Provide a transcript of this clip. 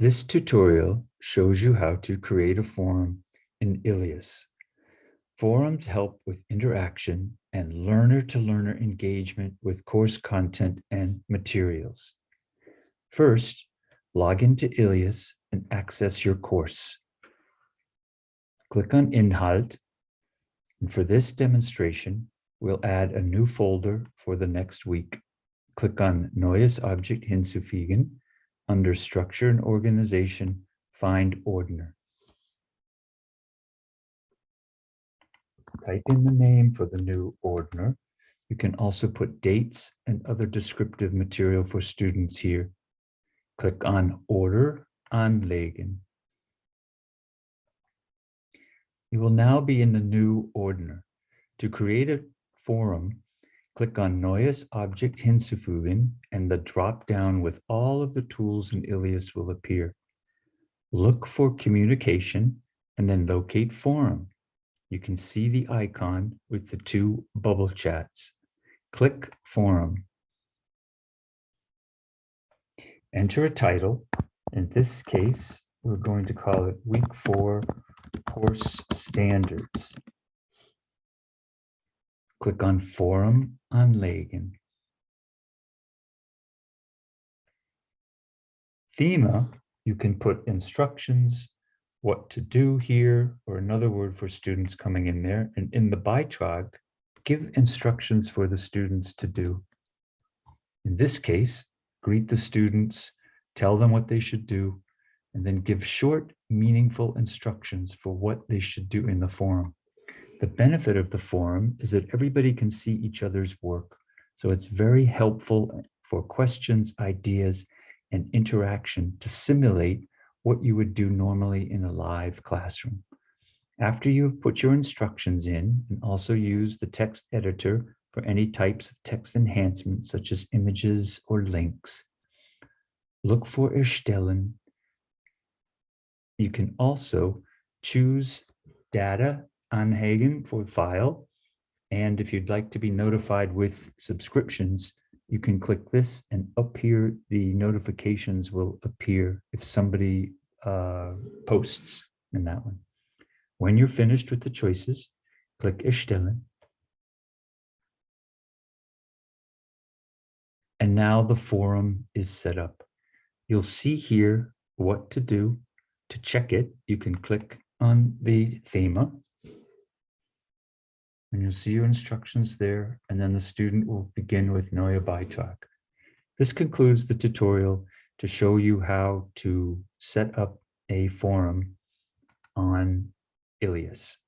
This tutorial shows you how to create a forum in Ilias. Forums help with interaction and learner-to-learner engagement with course content and materials. First, log into Ilias and access your course. Click on Inhalt, and for this demonstration, we'll add a new folder for the next week. Click on Neues Objekt hinzufügen under Structure and Organization, find Ordner. Type in the name for the new Ordner. You can also put dates and other descriptive material for students here. Click on Ordner Anlegen. You will now be in the new Ordner. To create a forum, click on Neues Objekt hinzufügen and the drop-down with all of the tools in Ilias will appear. Look for communication and then locate forum. You can see the icon with the two bubble chats. Click forum. Enter a title. In this case, we're going to call it week four course standards. Click on Forum Anlegen. Thema, you can put instructions, what to do here, or another word for students coming in there. And in the Beitrag, give instructions for the students to do. In this case, greet the students, tell them what they should do, and then give short, meaningful instructions for what they should do in the forum. The benefit of the forum is that everybody can see each other's work. So it's very helpful for questions, ideas, and interaction to simulate what you would do normally in a live classroom. After you've put your instructions in and also use the text editor for any types of text enhancements such as images or links, look for Erstellen. You can also choose data Anhagen for file. And if you'd like to be notified with subscriptions, you can click this and up here, the notifications will appear if somebody uh, posts in that one. When you're finished with the choices, click Erstellen. And now the forum is set up. You'll see here what to do. To check it, you can click on the thema and you'll see your instructions there, and then the student will begin with Neue Beitrag. This concludes the tutorial to show you how to set up a forum on Ilias.